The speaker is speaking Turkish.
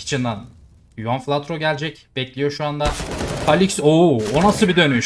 Kitchen'dan Yuan Flatro gelecek. Bekliyor şu anda. Kalix. Oo, o nasıl bir dönüş?